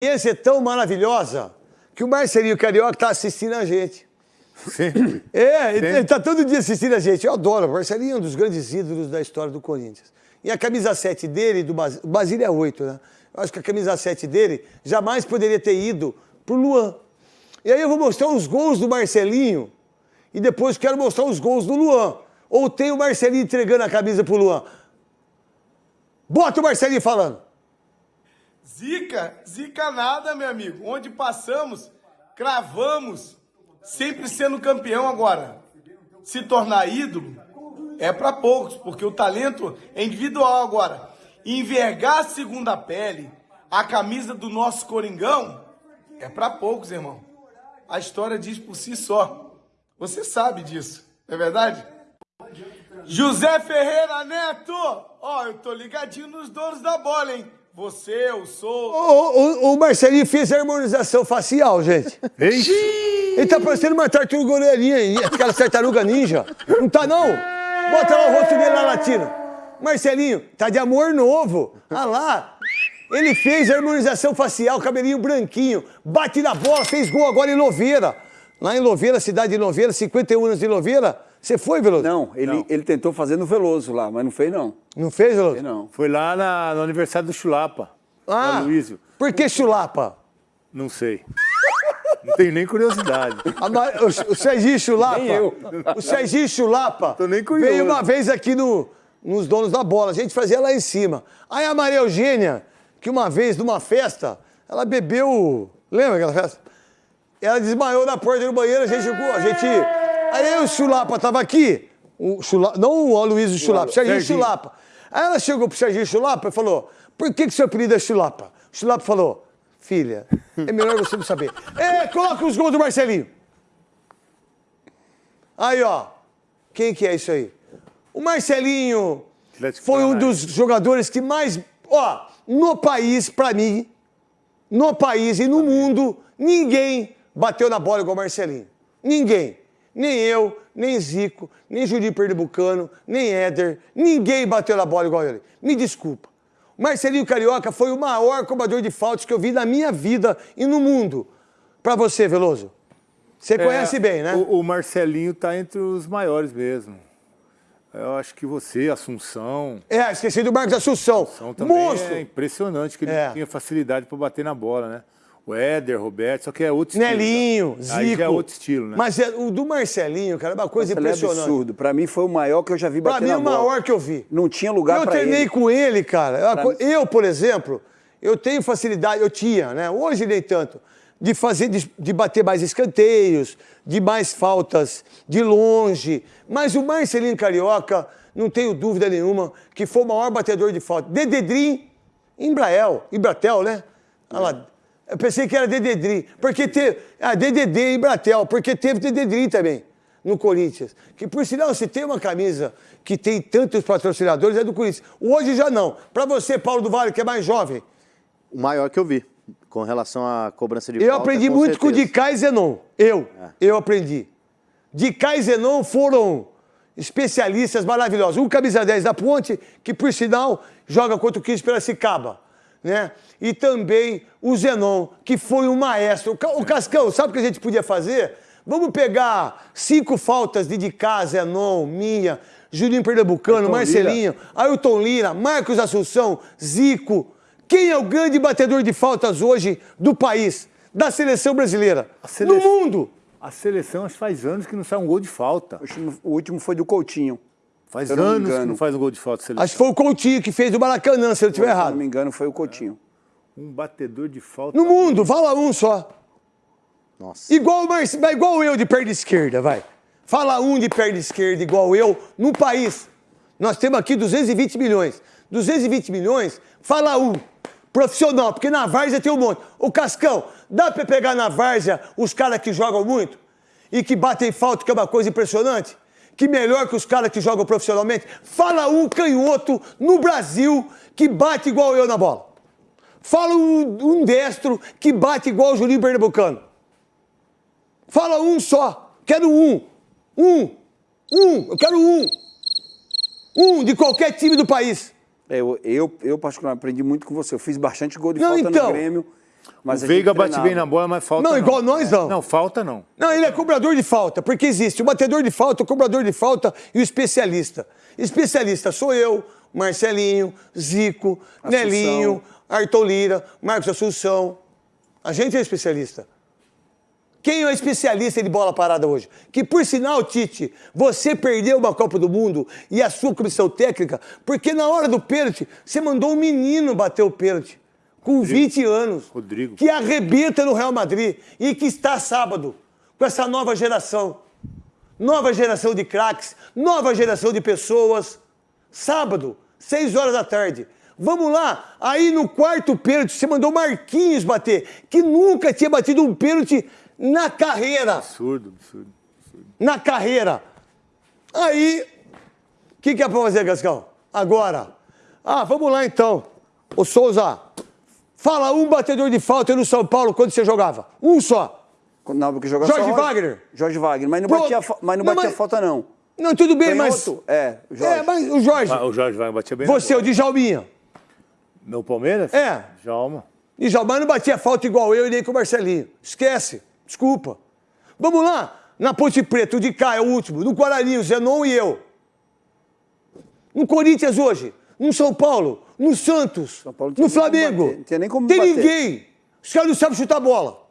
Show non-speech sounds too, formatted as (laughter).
experiência é tão maravilhosa que o Marcelinho Carioca está assistindo a gente. Sim. É, ele, ele tá todo dia assistindo a gente. Eu adoro. O Marcelinho é um dos grandes ídolos da história do Corinthians. E a camisa 7 dele, do Basílio, o Basílio é 8, né? Eu acho que a camisa 7 dele jamais poderia ter ido pro Luan. E aí eu vou mostrar os gols do Marcelinho e depois quero mostrar os gols do Luan. Ou tem o Marcelinho entregando a camisa pro Luan. Bota o Marcelinho falando. Zica, zica nada, meu amigo. Onde passamos, cravamos, sempre sendo campeão agora. Se tornar ídolo é para poucos, porque o talento é individual agora. Envergar a segunda pele, a camisa do nosso Coringão, é para poucos, irmão. A história diz por si só. Você sabe disso, não é verdade? José Ferreira Neto! Ó, eu tô ligadinho nos donos da bola, hein? Você, eu sou. O, o, o Marcelinho fez a harmonização facial, gente. (laughs) Ixi. Ele tá parecendo uma tartaruga orelhinha, aquela tartaruga ninja. Não tá, não? Bota lá o rosto dele na latina. Marcelinho, tá de amor novo. Ah lá. Ele fez a harmonização facial, cabelinho branquinho, bate na bola, fez gol agora em Louveira. Lá em Louveira, cidade de Louveira, 51 anos de Louveira. Você foi, Veloso? Não, ele, Não. ele tentou fazer no Veloso lá, mas não fez não. Não fez, Veloso? Fez não. Foi lá na- no aniversário do Chulapa. Ah, do Aloysio. por que chulapa? Não sei. Não tenho nem curiosidade. (laughs) A Ma- O, o Serginho Chulapa. Nem eu. O Serginho Chulapa Tô nem curioso. veio uma vez aqui no, nos donos da bola. A gente fazia lá em cima. Aí a Maria Eugênia, que uma vez numa festa, ela bebeu. Lembra aquela festa? Ela desmaiou na porta do banheiro, a gente. A gente aí o Chulapa tava aqui. O não o Aloysio Chulapa, o Serginho. Chulapa. Aí ela chegou pro Serginho Chulapa e falou: Por que, que seu apelido é Chulapa? O Chulapa falou: Filha, é melhor você não saber. (laughs) É, coloca os gols do Marcelinho. Aí, ó. Quem que é isso aí? O Marcelinho foi um dos jogadores que mais. Ó, no país, pra mim, no país e no mundo, ninguém bateu na bola igual o Marcelinho. Ninguém. Nem eu, nem Zico, nem Juninho Pernambucano, nem Éder. Ninguém bateu na bola igual ele. Me desculpa. O Marcelinho Carioca foi o maior cobrador de faltas que eu vi na minha vida e no mundo. Pra você, Veloso. Você conhece É, bem, né? O, o Marcelinho tá entre os maiores mesmo. Eu acho que você, Assunção, É, esqueci do Marcos Assunção. Assunção também Monstro. é impressionante que ele É. tinha facilidade para bater na bola, né? O Éder, Roberto, só que é outro estilo. Nelinho? Zico. Aí já é outro estilo, né? Mas é, o do Marcelinho, cara, é uma coisa Ele é impressionante. absurdo. Pra mim foi o maior que eu já vi Pra bater mim, na o bola. maior que eu vi. Não tinha lugar eu pra treinei ele. com ele, cara. É Pra Eu, por exemplo, eu tenho facilidade, eu tinha, né? Hoje nem tanto, de fazer, de, de bater mais escanteios, de mais faltas de longe. Mas o Marcelinho Carioca, não tenho dúvida nenhuma, que foi o maior batedor de falta. Dededrim, Embrael, Ibratel, né? Olha lá. Eu pensei que era Dededrim, porque teve. Ah, DDD Embratel, porque teve Dededrim também no Corinthians. Que por sinal, se tem uma camisa que tem tantos patrocinadores, é do Corinthians. Hoje já não. Para você, Paulo do Vale, que é mais jovem, O maior que eu vi, com relação à cobrança de eu aprendi com muito com o certeza. Dicai e Zenon. Eu, eu aprendi. Dicai e Zenon foram especialistas maravilhosos. Um camisa 10 da Ponte, que por sinal joga contra o 15 Piracicaba. Né? E também o Zenon, que foi um maestro. O Ca- O Cascão, sabe o que a gente podia fazer? Vamos pegar cinco faltas de Dicá, Zenon, minha, Juninho Pernambucano, Ailton Marcelinho, Ailton Lira, Marcos Assunção, Zico. Quem é o grande batedor de faltas hoje do país, da seleção brasileira? A sele- Do mundo! A seleção faz anos que não sai um gol de falta. O último foi do Coutinho. Faz Se eu não me anos que engano. não faz um gol de falta seleção. Acho que foi o Coutinho que fez do Maracanã, se eu estiver Se eu errado. não me engano, foi o Coutinho. Um batedor de falta. No mundo, fala um só. Nossa. Igual, o vai igual eu de perna esquerda, vai. Fala um de perna esquerda igual eu no país. Nós temos aqui 220 milhões. 220 milhões, fala um. Profissional, porque na várzea tem um monte. O Cascão, dá pra pegar na várzea os caras que jogam muito e que batem falta, que é uma coisa impressionante? Que melhor que os caras que jogam profissionalmente? Fala um canhoto no Brasil que bate igual eu na bola. Fala um, um destro que bate igual o Juninho Pernambucano. Fala um só. Quero um. Um. Um. Eu quero um. Um de qualquer time do país. É, Eu, eu, eu, particularmente, aprendi muito com você. Eu fiz bastante gol de Não, falta então. no Grêmio. Mas o Veiga bate bem na bola, mas falta Não, não. igual nós não. Não, falta não. Não, ele é cobrador de falta, porque existe o batedor de falta, o cobrador de falta e o especialista. Especialista sou eu, Marcelinho, Zico, Assunção. Nelinho, Arthur Lira, Marcos Assunção. A gente é especialista. Quem é especialista de bola parada hoje? Que, por sinal, Tite, você perdeu uma Copa do Mundo e a sua comissão técnica, porque na hora do pênalti, você mandou um menino bater o pênalti, com 20 anos, Rodrigo. que arrebenta no Real Madrid e que está sábado com essa nova geração. Nova geração de craques, nova geração de pessoas. Sábado, 6 horas da tarde. Vamos lá. Aí no quarto pênalti, você mandou Marquinhos bater, que nunca tinha batido um pênalti na carreira. Absurdo, absurdo. Na carreira. Aí, o que, que é pra fazer, Gascão? Agora. Ah, vamos lá então. Ô Souza, fala um batedor de falta no São Paulo quando você jogava. Um só. Não, porque jogava Jorge só- Wagner? Jorge Wagner, mas não Pronto. batia, mas não Não, batia mas- falta, não. Não, tudo bem, mas. Canhoto? É, o Jorge. É, mas o Jorge. Ah, o Jorge vai bater bem Você, o. Djalminha. No Palmeiras? É. Jalma. Djalma não batia falta igual eu e nem com o Marcelinho. Esquece. Desculpa. Vamos lá. Na Ponte Preta, o de cá é o último. No Guarani, o Zenon e eu. No Corinthians hoje. No São Paulo. No Santos. No Flamengo. não tinha nem como Tem bater. ninguém. Os caras não sabem chutar bola.